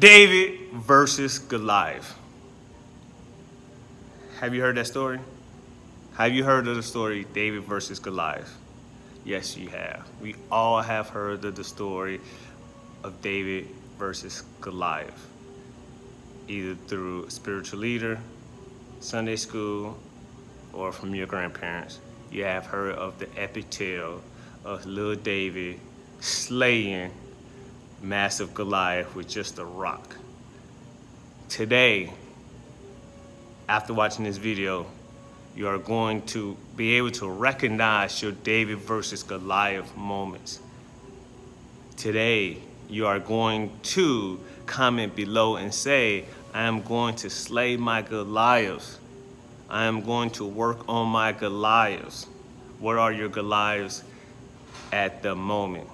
David versus Goliath. Have you heard that story? Have you heard of the story David versus Goliath? Yes, you have. We all have heard of the story of David versus Goliath, either through a spiritual leader, Sunday school, or from your grandparents. You have heard of the epic tale of little David slaying massive Goliath with just a rock. Today, after watching this video, you are going to be able to recognize your David versus Goliath moments. Today, you are going to comment below and say, I am going to slay my Goliaths. I am going to work on my Goliaths. What are your Goliaths at the moment?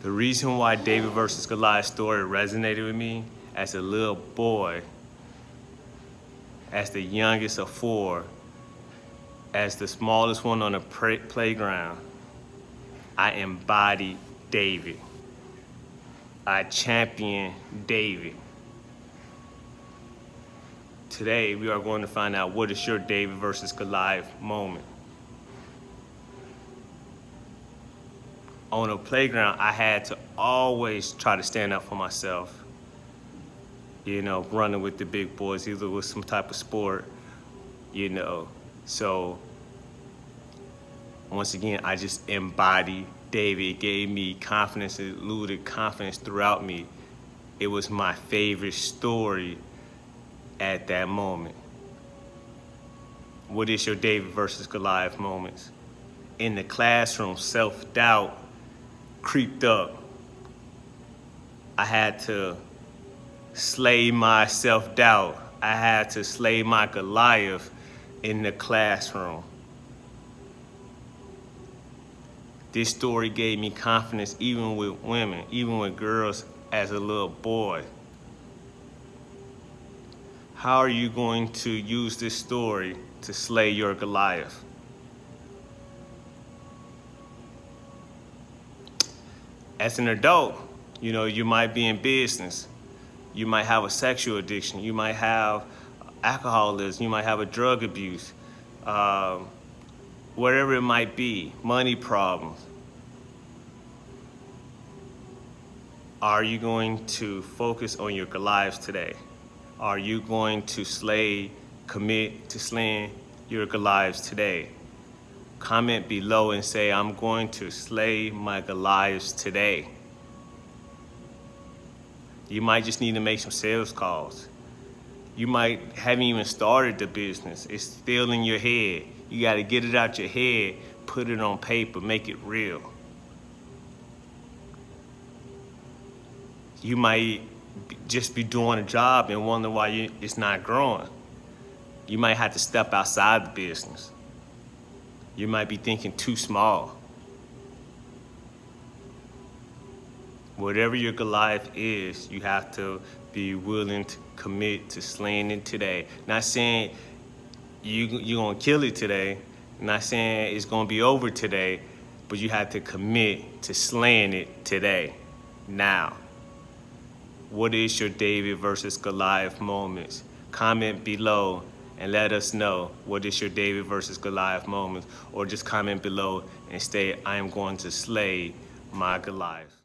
The reason why David versus Goliath story resonated with me as a little boy, as the youngest of four, as the smallest one on the playground, I embodied David. I champion David. Today, we are going to find out what is your David versus Goliath moment. On a playground, I had to always try to stand up for myself. You know, running with the big boys, either with some type of sport, you know. So, once again, I just embodied David. It gave me confidence, it eluded confidence throughout me. It was my favorite story at that moment. What is your David versus Goliath moments? In the classroom, self-doubt, creeped up. I had to slay my self-doubt. I had to slay my Goliath in the classroom. This story gave me confidence even with women, even with girls as a little boy. How are you going to use this story to slay your Goliath? As an adult, you know, you might be in business. You might have a sexual addiction. You might have alcoholism. You might have a drug abuse. Um, whatever it might be, money problems. Are you going to focus on your Goliaths today? Are you going to slay, commit to slaying your Goliaths today? Comment below and say, I'm going to slay my Goliaths today. You might just need to make some sales calls. You might haven't even started the business. It's still in your head. You got to get it out your head, put it on paper, make it real. You might just be doing a job and wonder why you, it's not growing. You might have to step outside the business you might be thinking too small. Whatever your Goliath is, you have to be willing to commit to slaying it today. Not saying you, you're gonna kill it today, not saying it's gonna be over today, but you have to commit to slaying it today, now. What is your David versus Goliath moments? Comment below and let us know what is your David versus Goliath moment or just comment below and state I am going to slay my Goliath.